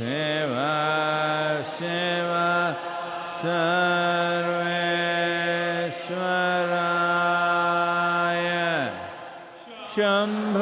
सेवा सेवा सर्वेश्वराय। शम्भ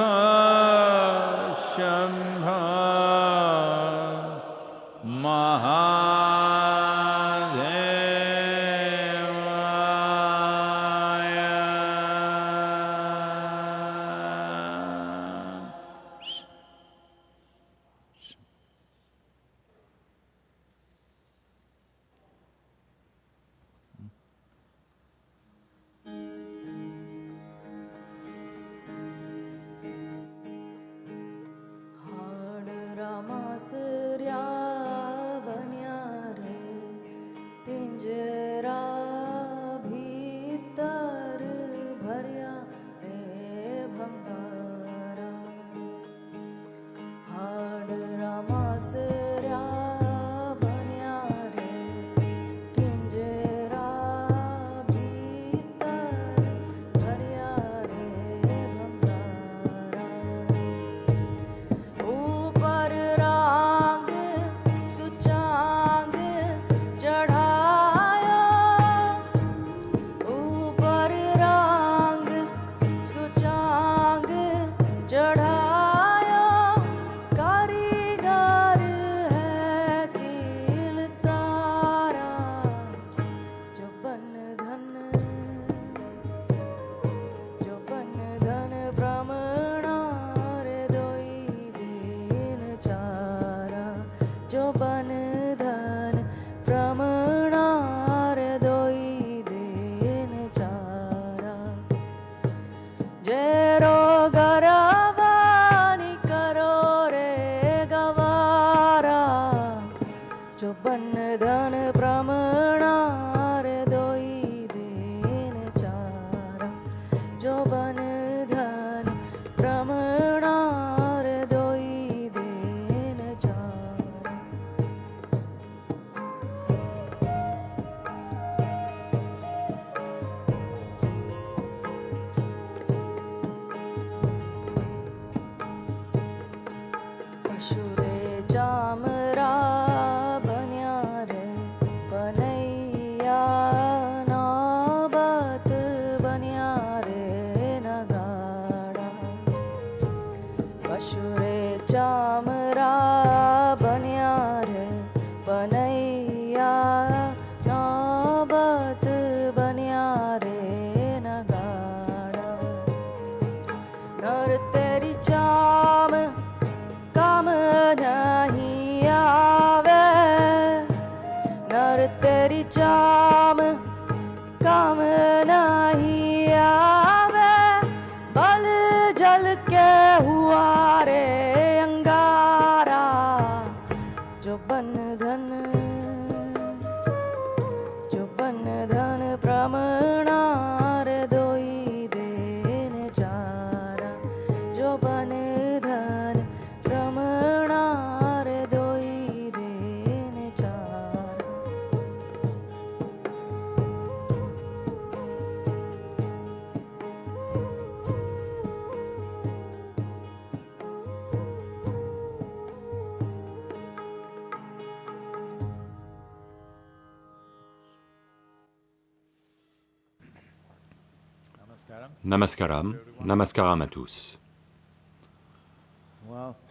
Namaskaram, namaskaram à tous.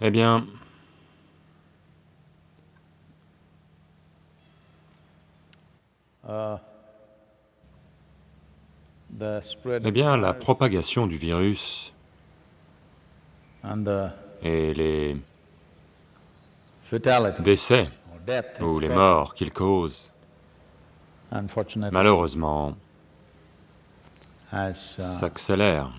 Eh bien, eh bien, la propagation du virus et les décès ou les morts qu'il cause, malheureusement, s'accélère.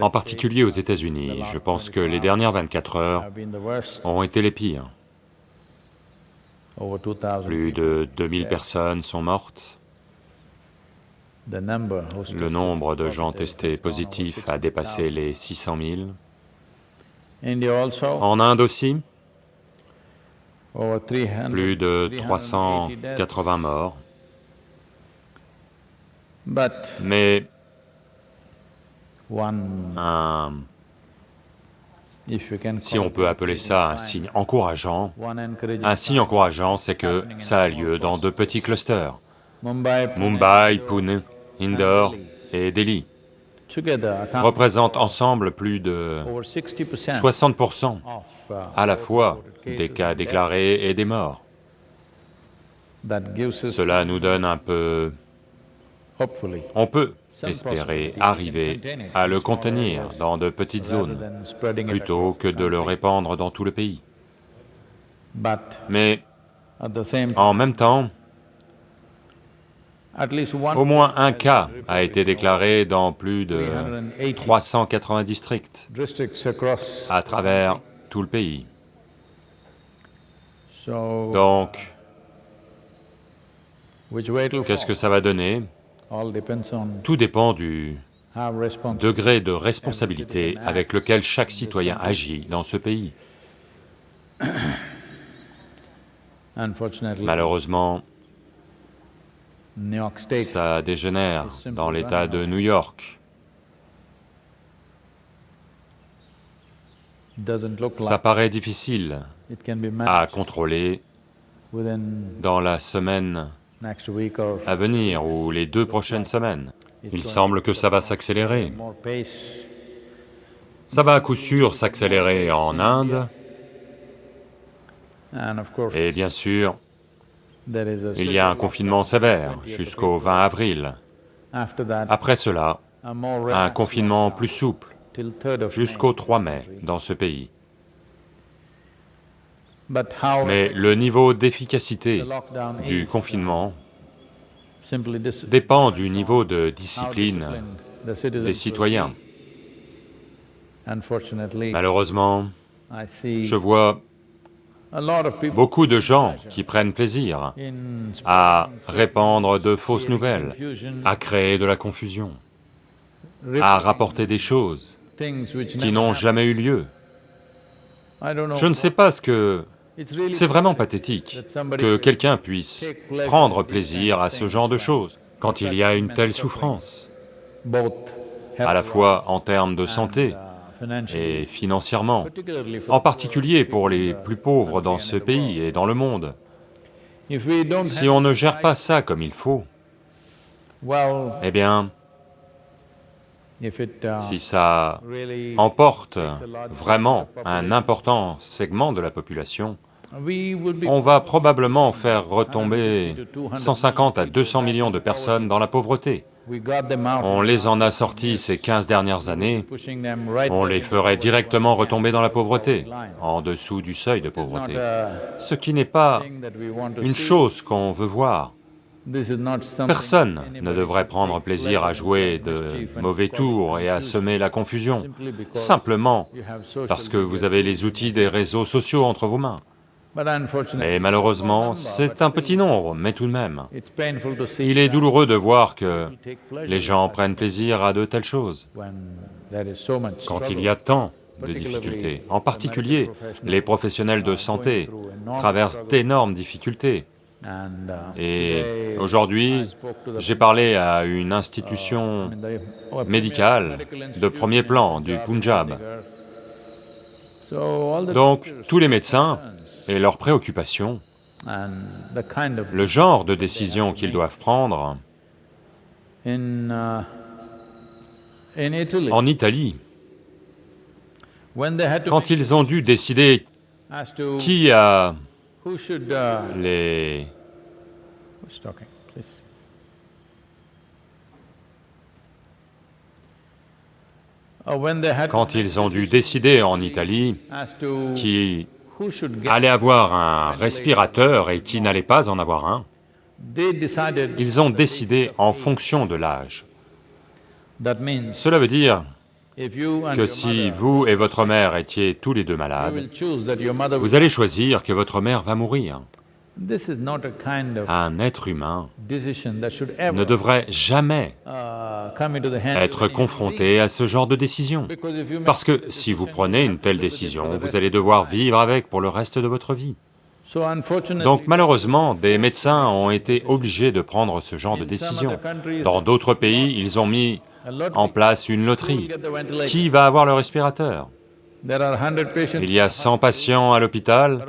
En particulier aux États-Unis, je pense que les dernières 24 heures ont été les pires. Plus de 2000 personnes sont mortes. Le nombre de gens testés positifs a dépassé les 600 000. En Inde aussi, plus de 380 morts. Mais un, si on peut appeler ça un signe encourageant, un signe encourageant, c'est que ça a lieu dans de petits clusters. Mumbai, Pune, Indore et Delhi. Représentent ensemble plus de 60% à la fois des cas déclarés et des morts. Cela nous donne un peu... On peut espérer arriver à le contenir dans de petites zones, plutôt que de le répandre dans tout le pays. Mais en même temps, au moins un cas a été déclaré dans plus de 380 districts à travers tout le pays. Donc, qu'est-ce que ça va donner? Tout dépend du degré de responsabilité avec lequel chaque citoyen agit dans ce pays. Malheureusement, ça dégénère dans l'état de New York. Ça paraît difficile à contrôler dans la semaine à venir ou les deux prochaines semaines. Il semble que ça va s'accélérer. Ça va à coup sûr s'accélérer en Inde, et bien sûr, il y a un confinement sévère jusqu'au 20 avril. Après cela, un confinement plus souple jusqu'au 3 mai dans ce pays. Mais le niveau d'efficacité du confinement dépend du niveau de discipline des citoyens. Malheureusement, je vois beaucoup de gens qui prennent plaisir à répandre de fausses nouvelles, à créer de la confusion, à rapporter des choses qui n'ont jamais eu lieu. Je ne sais pas ce que... C'est vraiment pathétique que quelqu'un puisse prendre plaisir à ce genre de choses quand il y a une telle souffrance, à la fois en termes de santé et financièrement, en particulier pour les plus pauvres dans ce pays et dans le monde. Si on ne gère pas ça comme il faut, eh bien, si ça emporte vraiment un important segment de la population, on va probablement faire retomber 150 à 200 millions de personnes dans la pauvreté. On les en a sortis ces 15 dernières années, on les ferait directement retomber dans la pauvreté, en dessous du seuil de pauvreté, ce qui n'est pas une chose qu'on veut voir. Personne ne devrait prendre plaisir à jouer de mauvais tours et à semer la confusion, simplement parce que vous avez les outils des réseaux sociaux entre vos mains. Mais malheureusement, c'est un petit nombre, mais tout de même. Il est douloureux de voir que les gens prennent plaisir à de telles choses, quand il y a tant de difficultés. En particulier, les professionnels de santé traversent d'énormes difficultés. Et aujourd'hui, j'ai parlé à une institution médicale de premier plan du Punjab. Donc, tous les médecins et leurs préoccupations le genre de décision qu'ils doivent prendre. Uh, en Italie, quand ils ont dû décider qui a uh, les... Oh, quand ils ont dû décider en Italie qui allait avoir un respirateur et qui n'allait pas en avoir un, ils ont décidé en fonction de l'âge. Cela veut dire que si vous et votre mère étiez tous les deux malades, vous allez choisir que votre mère va mourir. Un être humain ne devrait jamais uh, être confronté à ce genre de décision, parce que si vous prenez une telle décision, vous allez devoir vivre avec pour le reste de votre vie. Donc malheureusement, des médecins ont été obligés de prendre ce genre de décision. Dans d'autres pays, ils ont mis en place une loterie. Qui va avoir le respirateur? Il y a 100 patients à l'hôpital,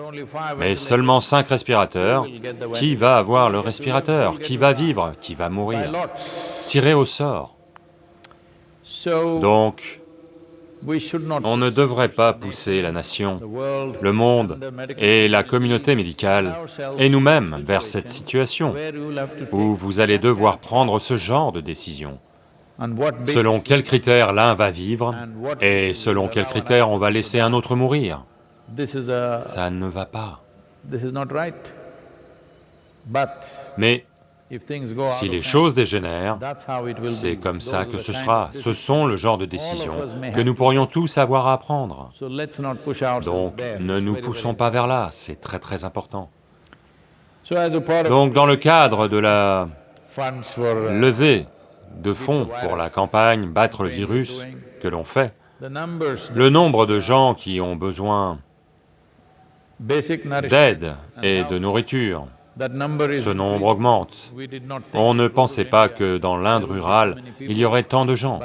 mais seulement 5 respirateurs. Qui va avoir le respirateur? Qui va vivre? Qui va mourir? Tiré au sort. Donc, on ne devrait pas pousser la nation, le monde et la communauté médicale, et nous-mêmes vers cette situation où vous allez devoir prendre ce genre de décision selon quels critères l'un va vivre et selon quels critères on va laisser un autre mourir. Ça ne va pas. Mais si les choses dégénèrent, c'est comme ça que ce sera. Ce sont le genre de décisions que nous pourrions tous avoir à prendre. Donc, ne nous poussons pas vers là, c'est très très important. Donc, dans le cadre de la levée de fonds pour la campagne battre le virus que l'on fait, le nombre de gens qui ont besoin d'aide et de nourriture, ce nombre augmente. On ne pensait pas que dans l'Inde rurale, il y aurait tant de gens,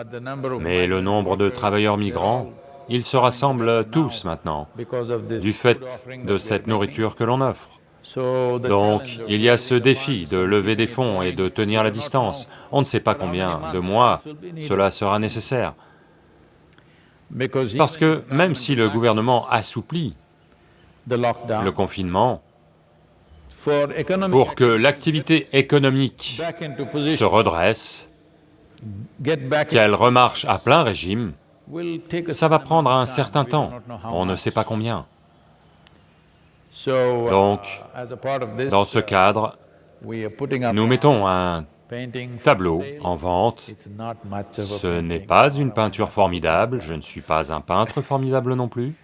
mais le nombre de travailleurs migrants, ils se rassemblent tous maintenant, du fait de cette nourriture que l'on offre. Donc, il y a ce défi de lever des fonds et de tenir la distance. On ne sait pas combien de mois cela sera nécessaire. Parce que même si le gouvernement assouplit le confinement, pour que l'activité économique se redresse, qu'elle remarche à plein régime, ça va prendre un certain temps, on ne sait pas combien. Donc, dans ce cadre, nous mettons un tableau en vente. Ce n'est pas une peinture formidable, je ne suis pas un peintre formidable non plus.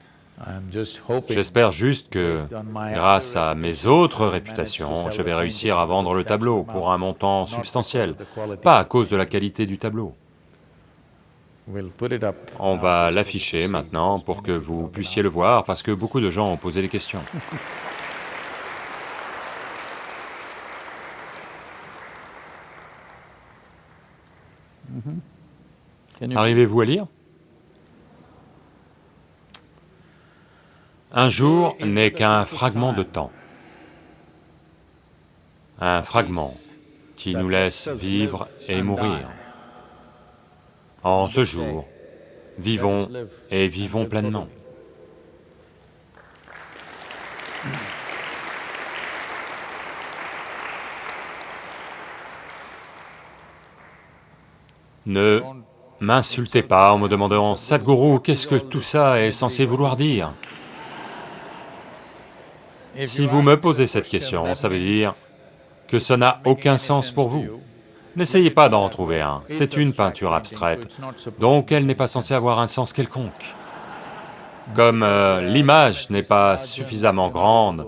J'espère juste que, grâce à mes autres réputations, je vais réussir à vendre le tableau pour un montant substantiel, pas à cause de la qualité du tableau. On va l'afficher maintenant pour que vous puissiez le voir, parce que beaucoup de gens ont posé des questions. Arrivez-vous à lire? Un jour n'est qu'un fragment de temps, un fragment qui nous laisse vivre et mourir. En ce jour, vivons et vivons pleinement. Ne m'insultez pas en me demandant « Sadhguru, qu'est-ce que tout ça est censé vouloir dire ?» Si vous me posez cette question, ça veut dire que ça n'a aucun sens pour vous. N'essayez pas d'en trouver un, c'est une peinture abstraite, donc elle n'est pas censée avoir un sens quelconque. Comme euh, l'image n'est pas suffisamment grande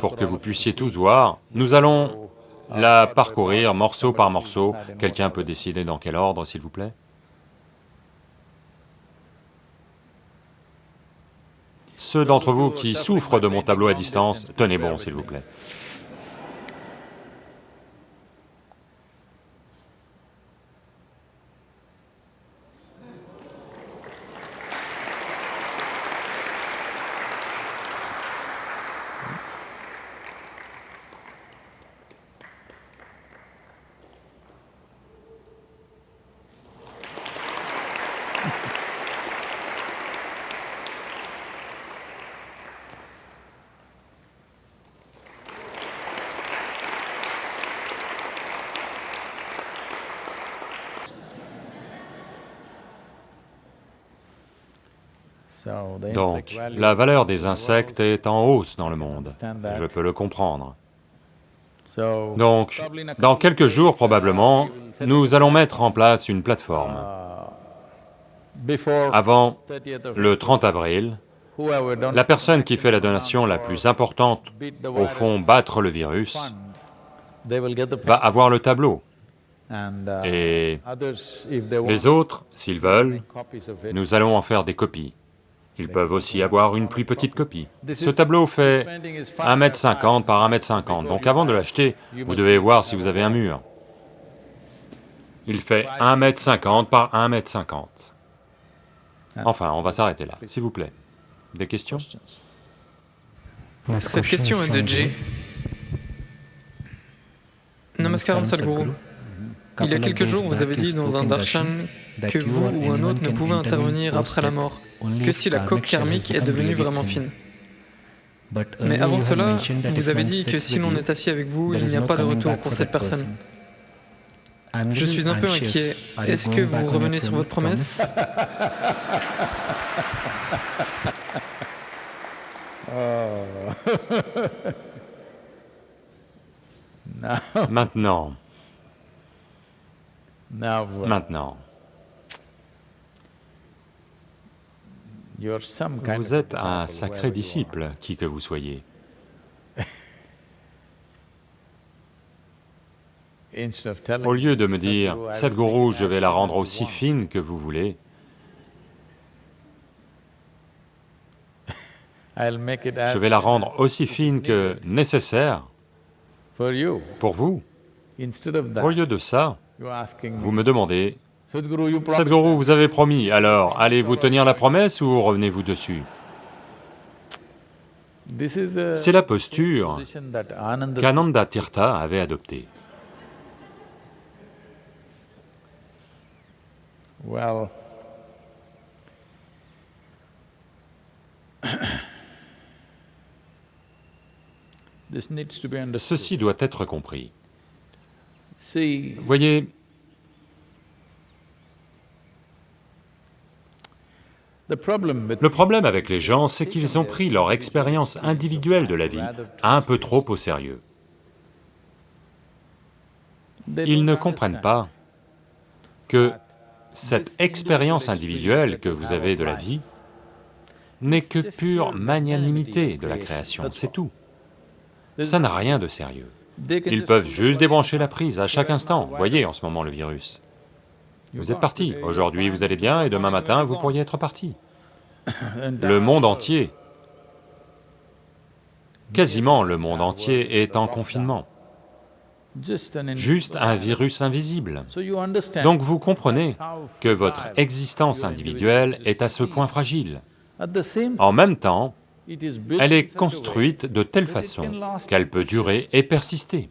pour que vous puissiez tous voir, nous allons la parcourir morceau par morceau. Quelqu'un peut décider dans quel ordre, s'il vous plaît Ceux d'entre vous qui souffrent de mon tableau à distance, tenez bon, s'il vous plaît. Donc, la valeur des insectes est en hausse dans le monde, je peux le comprendre. Donc, dans quelques jours probablement, nous allons mettre en place une plateforme. Avant le 30 avril, la personne qui fait la donation la plus importante, au fond battre le virus, va avoir le tableau. Et les autres, s'ils veulent, nous allons en faire des copies. Ils peuvent aussi avoir une plus petite copie. Ce tableau fait 1m50 par 1m50, donc avant de l'acheter, vous devez voir si vous avez un mur. Il fait 1m50 par 1m50. Enfin, on va s'arrêter là, s'il vous plaît. Des questions? Cette question est de Jay. Namaskaram Sadhguru. Il y a quelques jours, vous avez dit dans un darshan que vous ou un autre ne pouvez intervenir après la mort, que si la coque karmique est devenue vraiment fine. Mais avant cela, vous avez dit que si l'on est assis avec vous, il n'y a pas de retour pour cette personne. Je suis un peu inquiet. Est-ce que vous revenez sur votre promesse? Maintenant. Maintenant. Vous êtes un sacré disciple, qui que vous soyez. Au lieu de me dire, cette gourou, je vais la rendre aussi fine que vous voulez, je vais la rendre aussi fine que nécessaire pour vous. Au lieu de ça, vous me demandez, Sadhguru, vous avez promis, alors allez-vous tenir la promesse ou revenez-vous dessus? C'est la posture qu'Ananda Tirtha avait adoptée. Ceci doit être compris. Voyez, le problème avec les gens, c'est qu'ils ont pris leur expérience individuelle de la vie un peu trop au sérieux. Ils ne comprennent pas que cette expérience individuelle que vous avez de la vie n'est que pure magnanimité de la création, c'est tout. Ça n'a rien de sérieux. Ils peuvent juste débrancher la prise à chaque instant, voyez en ce moment le virus. Vous êtes parti, aujourd'hui vous allez bien et demain matin vous pourriez être parti. Le monde entier, quasiment le monde entier est en confinement. Juste un virus invisible. Donc vous comprenez que votre existence individuelle est à ce point fragile. En même temps, elle est construite de telle façon qu'elle peut durer et persister.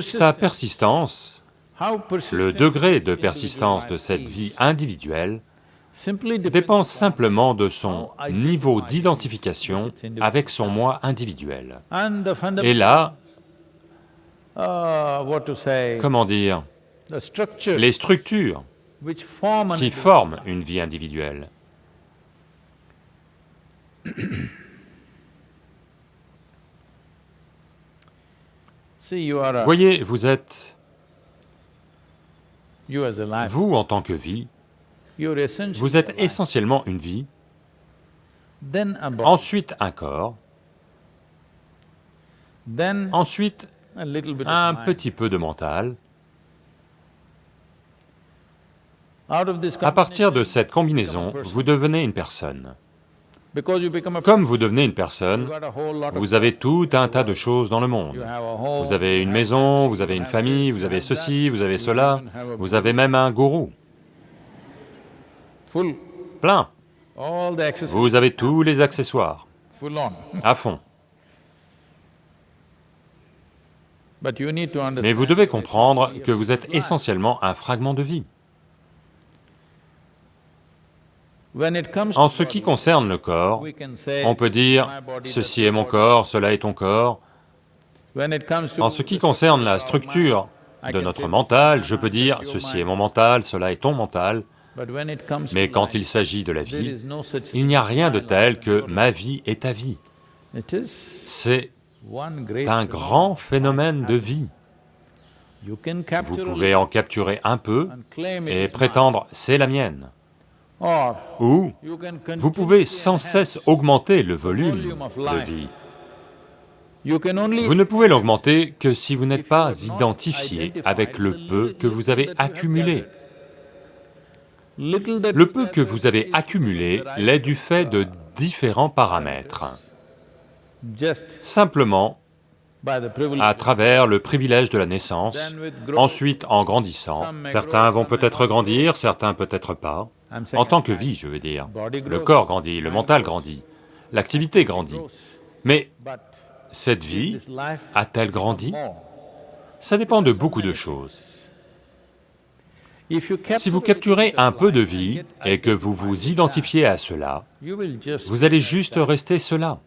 Sa persistance, le degré de persistance de cette vie individuelle dépend simplement de son niveau d'identification avec son moi individuel. Et là, comment dire, les structures qui forment une vie individuelle. Voyez, vous êtes... Vous, en tant que vie, vous êtes essentiellement une vie, ensuite un corps, ensuite un petit peu de mental. À partir de cette combinaison, vous devenez une personne. Comme vous devenez une personne, vous avez tout un tas de choses dans le monde. Vous avez une maison, vous avez une famille, vous avez ceci, vous avez cela, vous avez même un gourou. Plein. Vous avez tous les accessoires, à fond. Mais vous devez comprendre que vous êtes essentiellement un fragment de vie. En ce qui concerne le corps, on peut dire, ceci est mon corps, cela est ton corps. En ce qui concerne la structure de notre mental, je peux dire, ceci est mon mental, cela est ton mental. Mais quand il s'agit de la vie, il n'y a rien de tel que ma vie est ta vie. C'est un grand phénomène de vie. Vous pouvez en capturer un peu et prétendre « c'est la mienne ». Ou vous pouvez sans cesse augmenter le volume de vie. Vous ne pouvez l'augmenter que si vous n'êtes pas identifié avec le peu que vous avez accumulé. Le peu que vous avez accumulé l'est du fait de différents paramètres. Simplement à travers le privilège de la naissance, ensuite en grandissant, certains vont peut-être grandir, certains peut-être pas, en tant que vie, je veux dire. Le corps grandit, le mental grandit, l'activité grandit, mais cette vie a-t-elle grandi? Ça dépend de beaucoup de choses. Si vous capturez un peu de vie et que vous vous identifiez à cela, vous allez juste rester cela.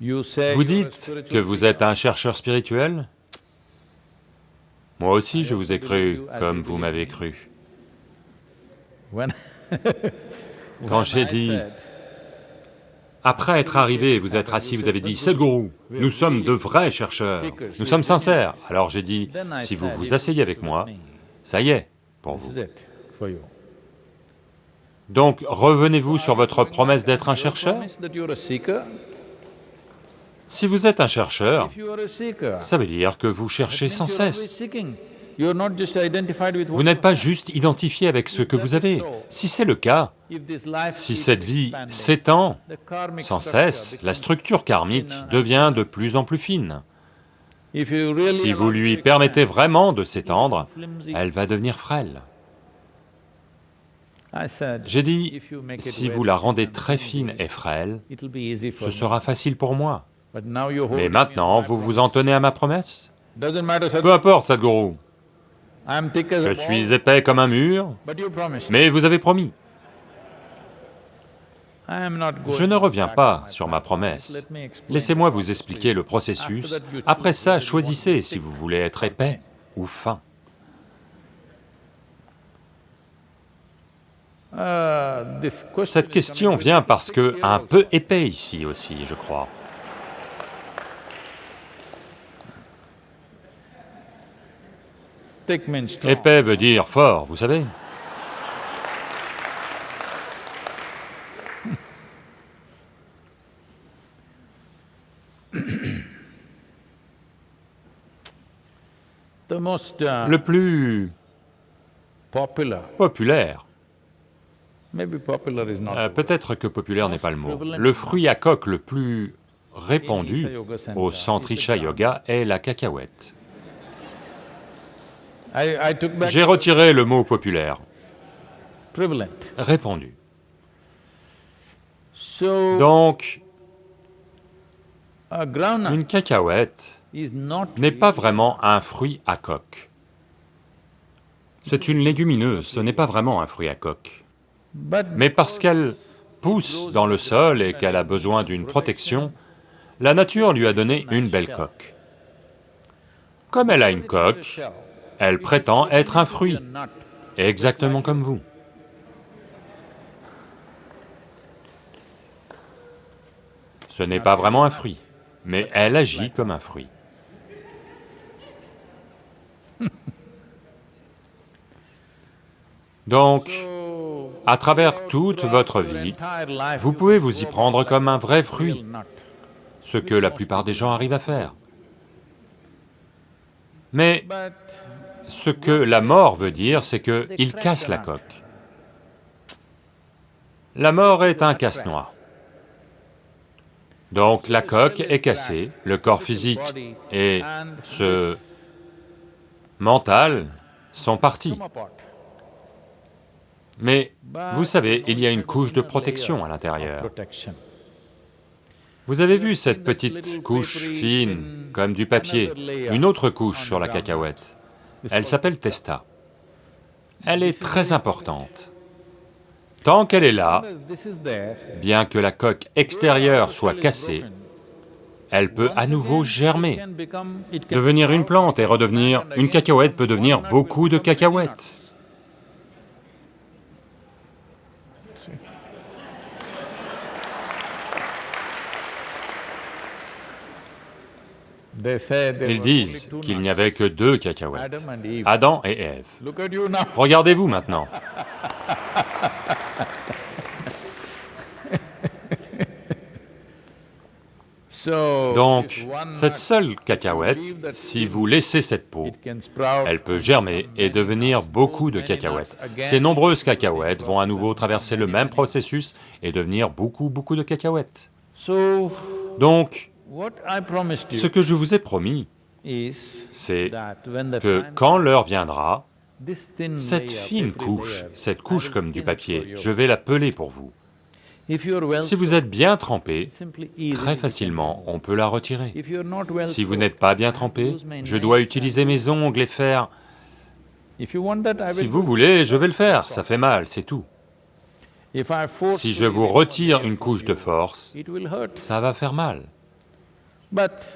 Vous dites que vous êtes un chercheur spirituel? Moi aussi je vous ai cru comme vous m'avez cru. Quand j'ai dit, après être arrivé, vous êtes assis, vous avez dit, Sadhguru, nous sommes de vrais chercheurs, nous sommes sincères. Alors j'ai dit, si vous vous asseyez avec moi, ça y est, pour vous. Donc revenez-vous sur votre promesse d'être un chercheur? Si vous êtes un chercheur, ça veut dire que vous cherchez sans cesse. Vous n'êtes pas juste identifié avec ce que vous avez. Si c'est le cas, si cette vie s'étend sans cesse, la structure karmique devient de plus en plus fine. Si vous lui permettez vraiment de s'étendre, elle va devenir frêle. J'ai dit, si vous la rendez très fine et frêle, ce sera facile pour moi. Mais maintenant, vous vous en tenez à ma promesse? Peu importe, Sadhguru. Je suis épais comme un mur, mais vous avez promis. Je ne reviens pas sur ma promesse. Laissez-moi vous expliquer le processus. Après ça, choisissez si vous voulez être épais ou fin. Uh, Cette question vient parce que un peu épais ici aussi, je crois. Épais veut dire fort, vous savez. Uh, le plus populaire, euh, peut-être que populaire n'est pas le mot, le fruit à coque le plus répandu au centre Isha Yoga est la cacahuète. J'ai retiré le mot populaire. Répandu. Donc, une cacahuète n'est pas vraiment un fruit à coque. C'est une légumineuse, ce n'est pas vraiment un fruit à coque. Mais parce qu'elle pousse dans le sol et qu'elle a besoin d'une protection, la nature lui a donné une belle coque. Comme elle a une coque, elle prétend être un fruit, exactement comme vous. Ce n'est pas vraiment un fruit, mais elle agit comme un fruit. Donc, à travers toute votre vie, vous pouvez vous y prendre comme un vrai fruit, ce que la plupart des gens arrivent à faire. Mais ce que la mort veut dire, c'est qu'il casse la coque. La mort est un casse-noix. Donc la coque est cassée, le corps physique et ce mental sont partis. Mais vous savez, il y a une couche de protection à l'intérieur. Vous avez vu cette petite couche fine, comme du papier, une autre couche sur la cacahuète elle s'appelle Testa. Elle est très importante. Tant qu'elle est là, bien que la coque extérieure soit cassée, elle peut à nouveau germer, devenir une plante et redevenir... Une cacahuète peut devenir beaucoup de cacahuètes. Ils disent qu'il n'y avait que deux cacahuètes, Adam et Ève. Regardez-vous maintenant. Donc, cette seule cacahuète, si vous laissez cette peau, elle peut germer et devenir beaucoup de cacahuètes. Ces nombreuses cacahuètes vont à nouveau traverser le même processus et devenir beaucoup, beaucoup de cacahuètes. Donc, ce que je vous ai promis, c'est que quand l'heure viendra, cette fine couche, cette couche comme du papier, je vais la peler pour vous. Si vous êtes bien trempé, très facilement, on peut la retirer. Si vous n'êtes pas bien trempé, je dois utiliser mes ongles et faire... Si vous voulez, je vais le faire, ça fait mal, c'est tout. Si je vous retire une couche de force, ça va faire mal.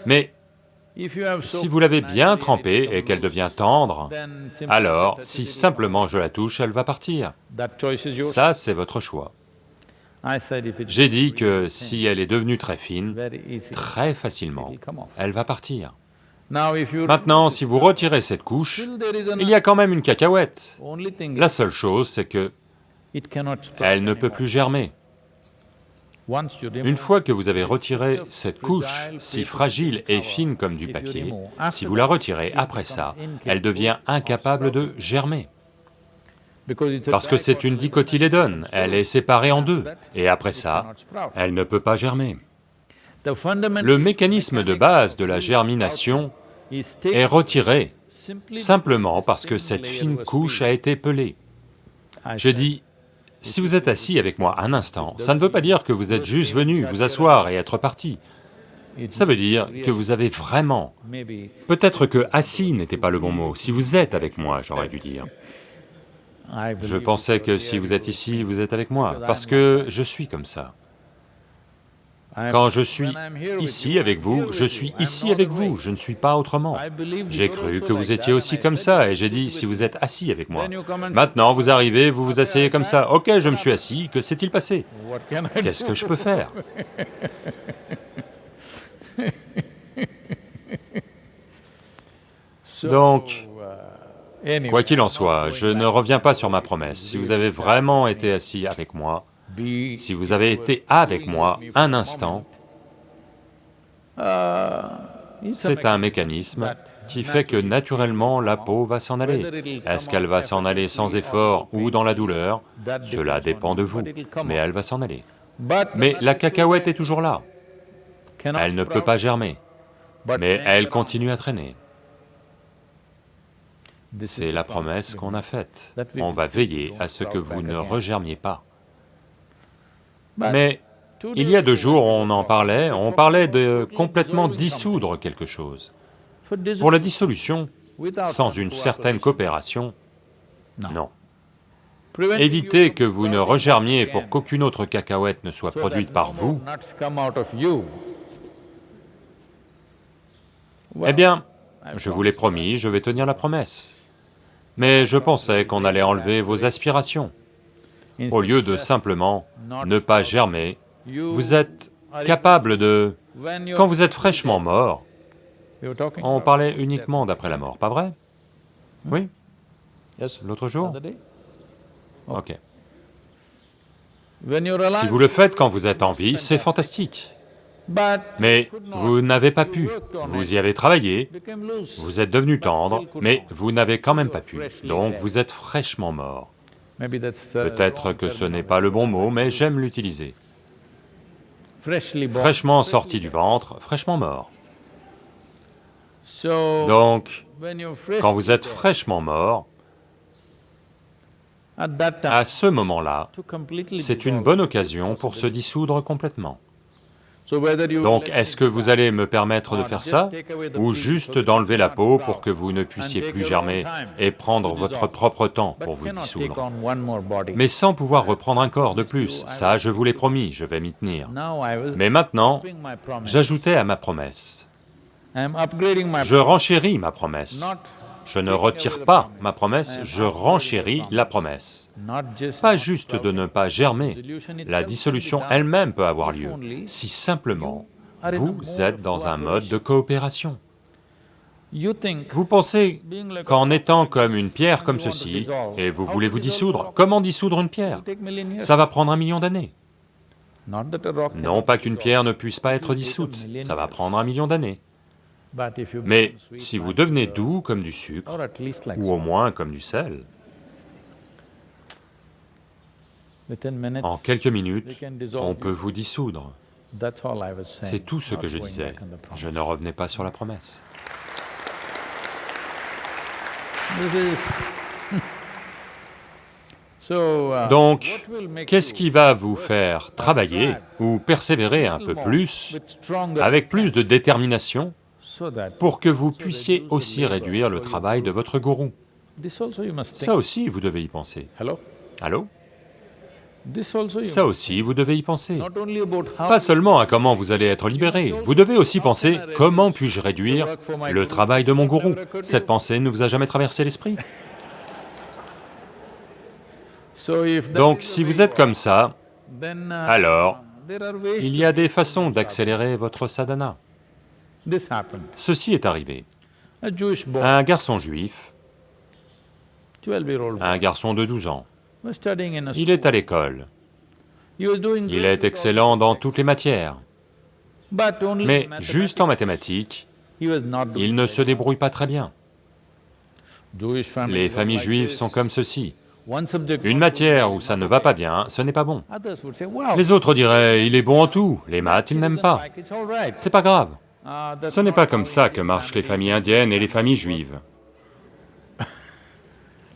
Mais si vous l'avez bien trempée et qu'elle devient tendre, alors si simplement je la touche, elle va partir. Ça, c'est votre choix. J'ai dit que si elle est devenue très fine, très facilement, elle va partir. Maintenant, si vous retirez cette couche, il y a quand même une cacahuète. La seule chose, c'est que elle ne peut plus germer. Une fois que vous avez retiré cette couche, si fragile et fine comme du papier, si vous la retirez après ça, elle devient incapable de germer. Parce que c'est une dicotylédone, elle est séparée en deux, et après ça, elle ne peut pas germer. Le mécanisme de base de la germination est retiré simplement parce que cette fine couche a été pelée. Je dis, si vous êtes assis avec moi un instant, ça ne veut pas dire que vous êtes juste venu vous asseoir et être parti. Ça veut dire que vous avez vraiment... Peut-être que assis n'était pas le bon mot, si vous êtes avec moi, j'aurais dû dire. Je pensais que si vous êtes ici, vous êtes avec moi, parce que je suis comme ça. Quand je suis ici avec vous, je suis ici avec vous, je ne suis pas autrement. J'ai cru que vous étiez aussi comme ça, et j'ai dit, si vous êtes assis avec moi. Maintenant, vous arrivez, vous vous asseyez comme ça, ok, je me suis assis, que s'est-il passé? Qu'est-ce que je peux faire? Donc, Quoi qu'il en soit, je ne reviens pas sur ma promesse. Si vous avez vraiment été assis avec moi, si vous avez été avec moi un instant, c'est un mécanisme qui fait que naturellement la peau va s'en aller. Est-ce qu'elle va s'en aller sans effort ou dans la douleur? Cela dépend de vous, mais elle va s'en aller. Mais la cacahuète est toujours là. Elle ne peut pas germer, mais elle continue à traîner. C'est la promesse qu'on a faite. On va veiller à ce que vous ne regermiez pas. Mais il y a deux jours, on en parlait, on parlait de complètement dissoudre quelque chose. Pour la dissolution, sans une certaine coopération, non. Évitez que vous ne regermiez pour qu'aucune autre cacahuète ne soit produite par vous. Eh bien, je vous l'ai promis, je vais tenir la promesse mais je pensais qu'on allait enlever vos aspirations. Au lieu de simplement ne pas germer, vous êtes capable de... Quand vous êtes fraîchement mort, on parlait uniquement d'après la mort, pas vrai? Oui? L'autre jour? Ok. Si vous le faites quand vous êtes en vie, c'est fantastique. Mais vous n'avez pas pu, vous y avez travaillé, vous êtes devenu tendre, mais vous n'avez quand même pas pu, donc vous êtes fraîchement mort. Peut-être que ce n'est pas le bon mot, mais j'aime l'utiliser. Fraîchement sorti du ventre, fraîchement mort. Donc, quand vous êtes fraîchement mort, à ce moment-là, c'est une bonne occasion pour se dissoudre complètement. Donc, est-ce que vous allez me permettre de faire ça, ou juste d'enlever la peau pour que vous ne puissiez plus germer et prendre votre propre temps pour vous dissoudre? Mais sans pouvoir reprendre un corps de plus, ça je vous l'ai promis, je vais m'y tenir. Mais maintenant, j'ajoutais à ma promesse. Je renchéris ma promesse. Je ne retire pas ma promesse, je renchéris la promesse. Pas juste de ne pas germer, la dissolution elle-même peut avoir lieu, si simplement vous êtes dans un mode de coopération. Vous pensez qu'en étant comme une pierre comme ceci, et vous voulez vous dissoudre, comment dissoudre une pierre? Ça va prendre un million d'années. Non pas qu'une pierre ne puisse pas être dissoute, ça va prendre un million d'années. Mais si vous devenez doux comme du sucre, ou au moins comme du sel, en quelques minutes, on peut vous dissoudre. C'est tout ce que je disais, je ne revenais pas sur la promesse. Uh, Donc, qu'est-ce qui va vous faire travailler ou persévérer un peu plus, avec plus de détermination, pour que vous puissiez aussi réduire le travail de votre gourou. Ça aussi, vous devez y penser. Allô? Ça aussi, vous devez y penser. Pas seulement à comment vous allez être libéré, vous devez aussi penser, comment puis-je réduire le travail de mon gourou. Cette pensée ne vous a jamais traversé l'esprit? Donc si vous êtes comme ça, alors il y a des façons d'accélérer votre sadhana. Ceci est arrivé. Un garçon juif, un garçon de 12 ans, il est à l'école. Il est excellent dans toutes les matières. Mais juste en mathématiques, il ne se débrouille pas très bien. Les familles juives sont comme ceci. Une matière où ça ne va pas bien, ce n'est pas bon. Les autres diraient, il est bon en tout, les maths, il n'aime pas. C'est pas grave. Ce n'est pas comme ça que marchent les familles indiennes et les familles juives.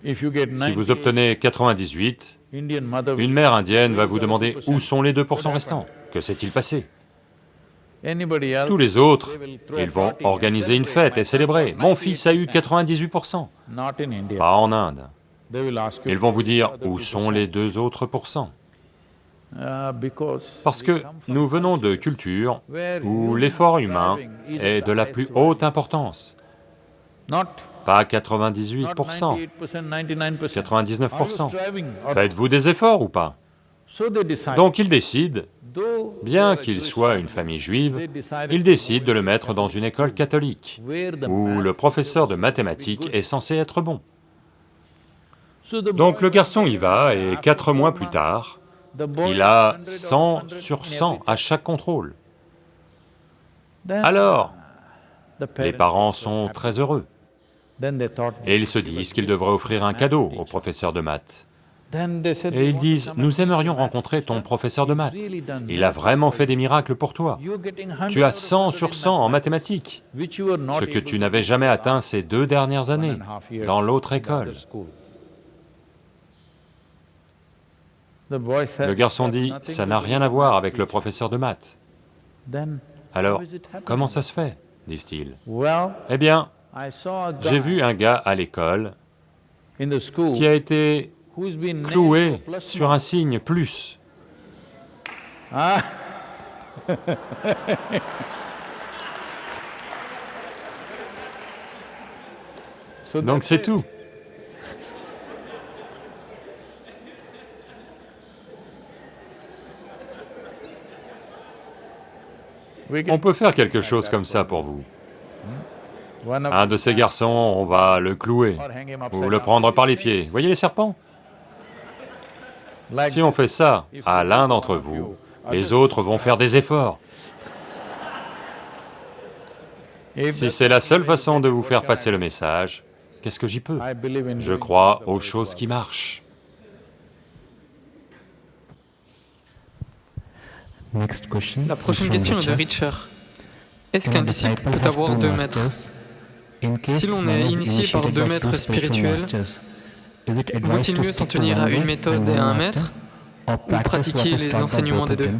Si vous obtenez 98, une mère indienne va vous demander où sont les 2% restants, que s'est-il passé? Tous les autres, ils vont organiser une fête et célébrer, mon fils a eu 98%, pas en Inde. Ils vont vous dire où sont les deux autres pourcents parce que nous venons de cultures où l'effort humain est de la plus haute importance pas 98%, 99%. Faites-vous des efforts ou pas? Donc ils décident, bien qu'il soit une famille juive, ils décident de le mettre dans une école catholique, où le professeur de mathématiques est censé être bon. Donc le garçon y va, et quatre mois plus tard, il a 100 sur 100 à chaque contrôle. Alors, les parents sont très heureux. Et ils se disent qu'ils devraient offrir un cadeau au professeur de maths. Et ils disent, nous aimerions rencontrer ton professeur de maths, il a vraiment fait des miracles pour toi. Tu as 100 sur 100 en mathématiques, ce que tu n'avais jamais atteint ces deux dernières années dans l'autre école. Le garçon dit, ça n'a rien à voir avec le professeur de maths. Alors, comment ça se fait? disent-ils. Eh bien, j'ai vu un gars à l'école qui a été cloué sur un signe plus. Ah. Donc c'est tout. On peut faire quelque chose comme ça pour vous. Un de ces garçons, on va le clouer, ou le prendre par les pieds. Voyez les serpents? Si on fait ça à l'un d'entre vous, les autres vont faire des efforts. Si c'est la seule façon de vous faire passer le message, qu'est-ce que j'y peux? Je crois aux choses qui marchent. La prochaine question est de Richard. Est-ce qu'un disciple peut avoir deux maîtres si l'on est initié par deux maîtres spirituels, vaut-il mieux s'en tenir à une méthode et à un maître, ou pratiquer les enseignements des deux?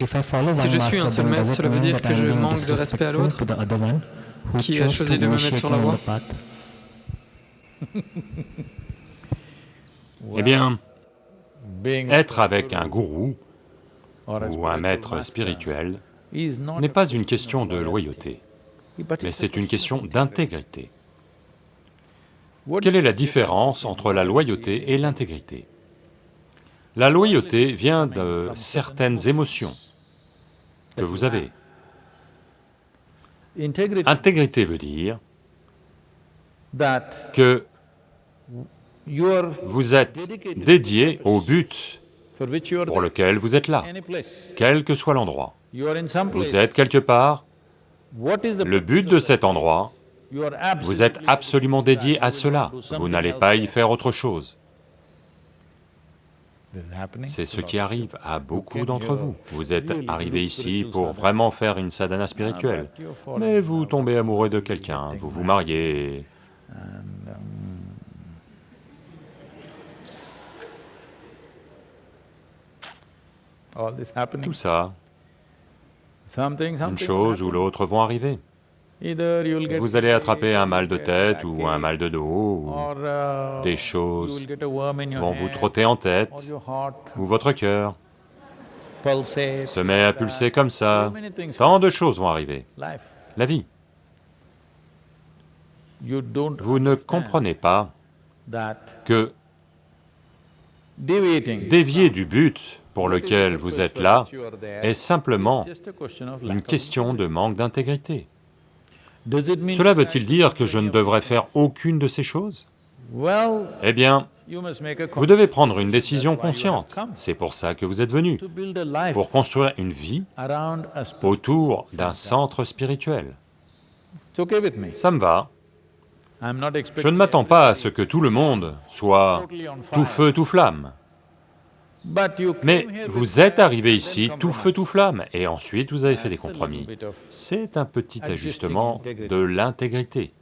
Si je suis un seul maître, cela veut dire que je manque de respect à l'autre, qui a choisi de me mettre sur la voie? Eh bien, être avec un gourou ou un maître spirituel n'est pas une question de loyauté mais c'est une question d'intégrité. Quelle est la différence entre la loyauté et l'intégrité? La loyauté vient de certaines émotions que vous avez. Intégrité veut dire que vous êtes dédié au but pour lequel vous êtes là, quel que soit l'endroit. Vous êtes quelque part, le but de cet endroit, vous êtes absolument dédié à cela, vous n'allez pas y faire autre chose. C'est ce qui arrive à beaucoup d'entre vous. Vous êtes arrivé ici pour vraiment faire une sadhana spirituelle, mais vous tombez amoureux de quelqu'un, vous vous mariez... Tout ça, une chose ou l'autre vont arriver. Vous allez attraper un mal de tête ou un mal de dos, ou uh, des choses vont vous trotter en tête, ou votre cœur. se met à pulser comme ça, tant de choses vont arriver. La vie. Vous ne comprenez pas que dévier du but pour lequel vous êtes là est simplement une question de manque d'intégrité. Cela veut-il dire que je ne devrais faire aucune de ces choses? Eh bien, vous devez prendre une décision consciente, c'est pour ça que vous êtes venu, pour construire une vie autour d'un centre spirituel. Ça me va. Je ne m'attends pas à ce que tout le monde soit tout feu, tout flamme. Mais vous êtes arrivé ici tout feu, tout flamme, et ensuite vous avez fait des compromis. C'est un petit ajustement de l'intégrité.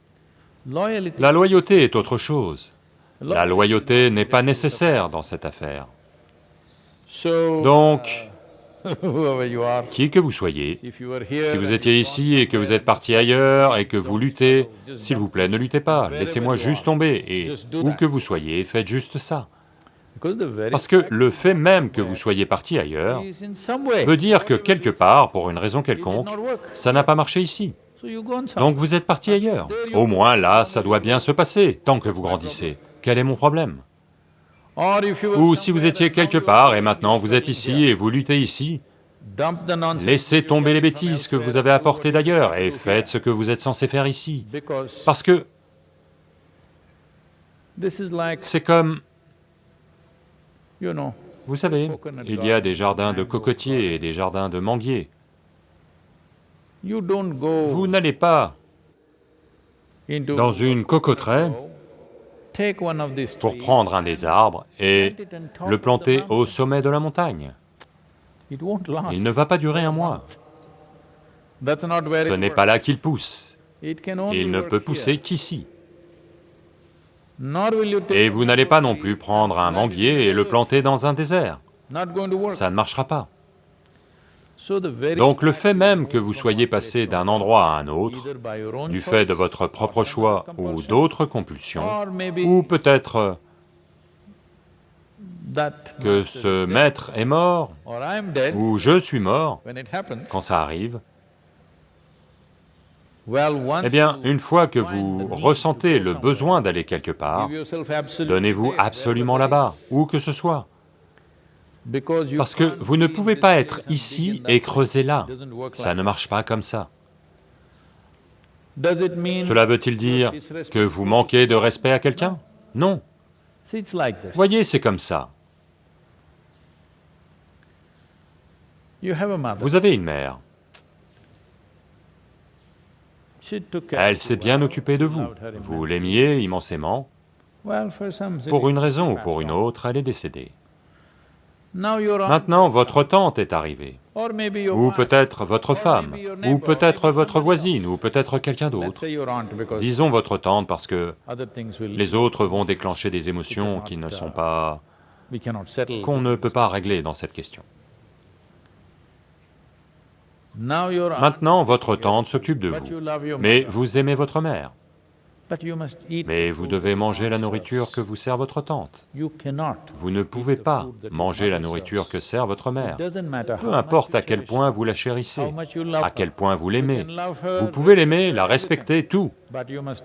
La loyauté est autre chose. La loyauté n'est pas nécessaire dans cette affaire. Donc, qui que vous soyez, si vous étiez ici et que vous êtes parti ailleurs et que vous luttez, s'il vous plaît, ne luttez pas, laissez-moi juste tomber, et où que vous soyez, faites juste ça. Parce que le fait même que vous soyez parti ailleurs veut dire que quelque part, pour une raison quelconque, ça n'a pas marché ici. Donc vous êtes parti ailleurs. Au moins là, ça doit bien se passer, tant que vous grandissez. Quel est mon problème Ou si vous étiez quelque part et maintenant vous êtes ici et vous luttez ici, laissez tomber les bêtises que vous avez apportées d'ailleurs et faites ce que vous êtes censé faire ici. Parce que c'est comme vous savez, il y a des jardins de cocotiers et des jardins de manguiers. Vous n'allez pas dans une cocoterie pour prendre un des arbres et le planter au sommet de la montagne. Il ne va pas durer un mois. Ce n'est pas là qu'il pousse. Il ne peut pousser qu'ici. Et vous n'allez pas non plus prendre un manguier et le planter dans un désert. Ça ne marchera pas. Donc le fait même que vous soyez passé d'un endroit à un autre, du fait de votre propre choix ou d'autres compulsions, ou peut-être que ce maître est mort, ou je suis mort, quand ça arrive, eh bien, une fois que vous ressentez le besoin d'aller quelque part, donnez-vous absolument là-bas, où que ce soit. Parce que vous ne pouvez pas être ici et creuser là, ça ne marche pas comme ça. Cela veut-il dire que vous manquez de respect à quelqu'un? Non. Voyez, c'est comme ça. Vous avez une mère. Elle s'est bien occupée de vous, vous l'aimiez immensément. Pour une raison ou pour une autre, elle est décédée. Maintenant, votre tante est arrivée, ou peut-être votre femme, ou peut-être votre voisine, ou peut-être quelqu'un d'autre. Disons votre tante parce que les autres vont déclencher des émotions qui ne sont pas... qu'on ne peut pas régler dans cette question. Maintenant, votre tante s'occupe de vous, mais vous aimez votre mère. Mais vous devez manger la nourriture que vous sert votre tante. Vous ne pouvez pas manger la nourriture que sert votre mère. Peu importe à quel point vous la chérissez, à quel point vous l'aimez. Vous pouvez l'aimer, la respecter, tout,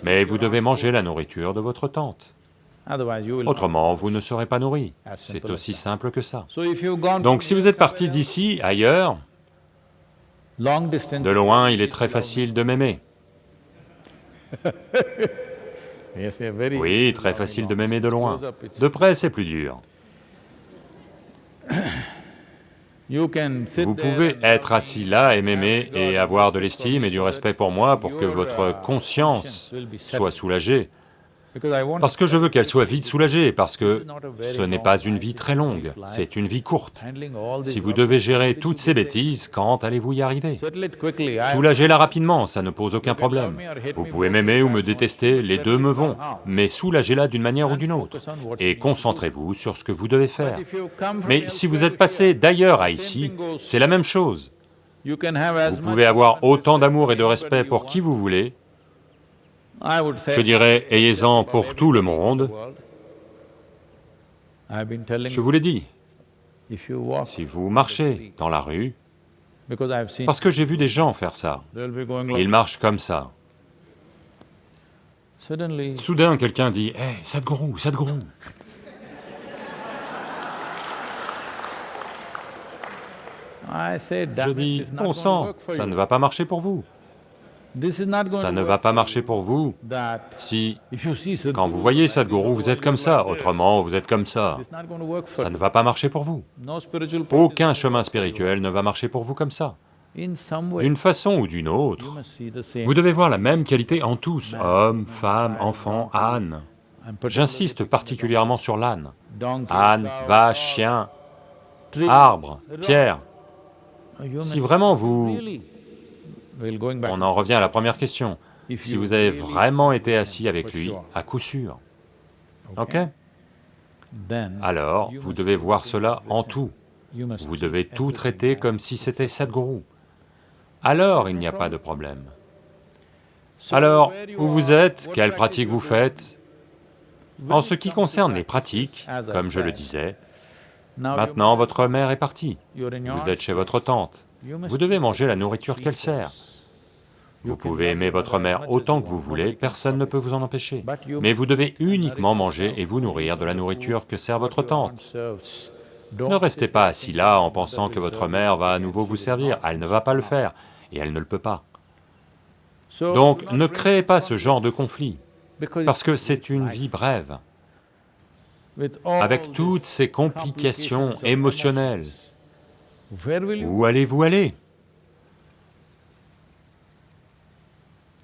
mais vous devez manger la nourriture de votre tante. Autrement, vous ne serez pas nourri. C'est aussi simple que ça. Donc si vous êtes parti d'ici, ailleurs, De loin, il est très facile de m'aimer. Oui, très facile de m'aimer de loin. De près, c'est plus dur. Vous pouvez être assis là et m'aimer et avoir de l'estime et du respect pour moi pour que votre conscience soit soulagée, parce que je veux qu'elle soit vite soulagée, parce que ce n'est pas une vie très longue, c'est une vie courte. Si vous devez gérer toutes ces bêtises, quand allez-vous y arriver Soulagez-la rapidement, ça ne pose aucun problème. Vous pouvez m'aimer ou me détester, les deux me vont, mais soulagez-la d'une manière ou d'une autre, et concentrez-vous sur ce que vous devez faire. Mais si vous êtes passé d'ailleurs à ici, c'est la même chose. Vous pouvez avoir autant d'amour et de respect pour qui vous voulez, je dirais, ayez-en pour tout le monde. Je vous l'ai dit, si vous marchez dans la rue, parce que j'ai vu des gens faire ça, ils marchent comme ça. Soudain, quelqu'un dit, « Hé, hey, Sadhguru, Sadhguru !» Je dis, « Bon sang, ça ne va pas marcher pour vous. » Ça ne va pas marcher pour vous si, quand vous voyez Sadhguru, vous êtes comme ça, autrement vous êtes comme ça. Ça ne va pas marcher pour vous. Aucun chemin spirituel ne va marcher pour vous comme ça. D'une façon ou d'une autre, vous devez voir la même qualité en tous, hommes, femmes, enfants, ânes. J'insiste particulièrement sur l'âne. Âne, vache, chien, arbre, pierre. Si vraiment vous on en revient à la première question. Si vous avez vraiment été assis avec lui, à coup sûr, ok. Alors, vous devez voir cela en tout. Vous devez tout traiter comme si c'était Sadhguru. Alors, il n'y a pas de problème. Alors, où vous êtes, quelles pratiques vous faites En ce qui concerne les pratiques, comme je le disais, maintenant votre mère est partie, vous êtes chez votre tante, vous devez manger la nourriture qu'elle sert. Vous pouvez aimer votre mère autant que vous voulez, personne ne peut vous en empêcher. Mais vous devez uniquement manger et vous nourrir de la nourriture que sert votre tante. Ne restez pas assis là en pensant que votre mère va à nouveau vous servir, elle ne va pas le faire, et elle ne le peut pas. Donc ne créez pas ce genre de conflit, parce que c'est une vie brève. Avec toutes ces complications émotionnelles, où allez-vous aller?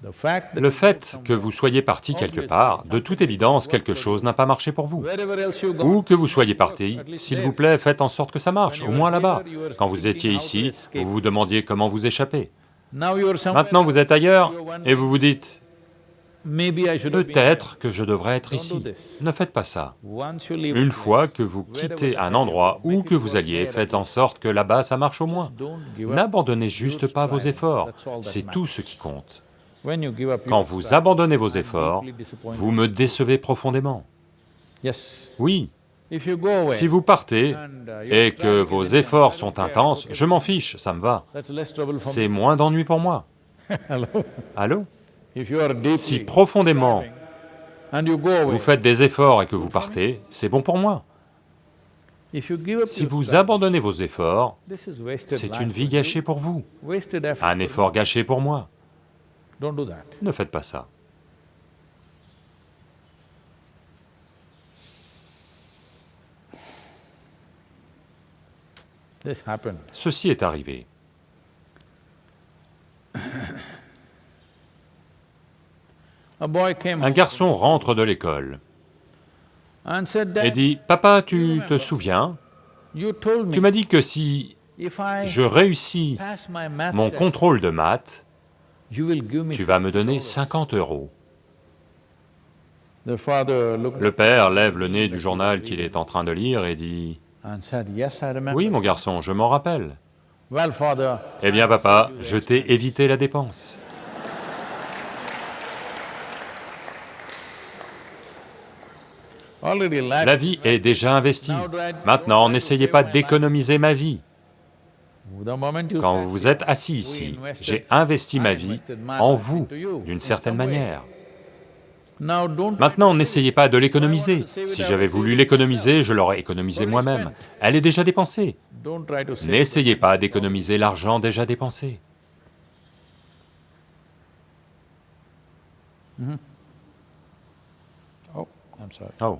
Le fait que vous soyez parti quelque part, de toute évidence, quelque chose n'a pas marché pour vous. Ou que vous soyez parti, s'il vous plaît, faites en sorte que ça marche, au moins là-bas. Quand vous étiez ici, vous vous demandiez comment vous échapper. Maintenant vous êtes ailleurs et vous vous dites, peut-être que je devrais être ici. Ne faites pas ça. Une fois que vous quittez un endroit où que vous alliez, faites en sorte que là-bas ça marche au moins. N'abandonnez juste pas vos efforts, c'est tout ce qui compte. Quand vous abandonnez vos efforts, vous me décevez profondément. Oui, si vous partez uh, et que vos efforts sont intenses, je m'en fiche, ça me va. C'est moins d'ennui pour moi. Allô? Si profondément vous faites des efforts et que vous partez, c'est bon pour moi. Si vous abandonnez vos efforts, c'est une vie gâchée pour vous, un effort gâché pour moi. Ne faites pas ça. Ceci est arrivé. Un garçon rentre de l'école et dit, « Papa, tu te souviens? Tu m'as dit que si je réussis mon contrôle de maths, tu vas me donner 50 euros. Le père lève le nez du journal qu'il est en train de lire et dit, « Oui, mon garçon, je m'en rappelle. »« Eh bien, papa, je t'ai évité la dépense. » La vie est déjà investie. Maintenant, n'essayez pas d'économiser ma vie. Quand vous êtes assis ici, j'ai investi ma vie en vous, d'une certaine manière. Maintenant, n'essayez pas de l'économiser. Si j'avais voulu l'économiser, je l'aurais économisé moi-même. Elle est déjà dépensée. N'essayez pas d'économiser l'argent déjà dépensé. Mm-hmm. Oh, oh.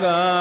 का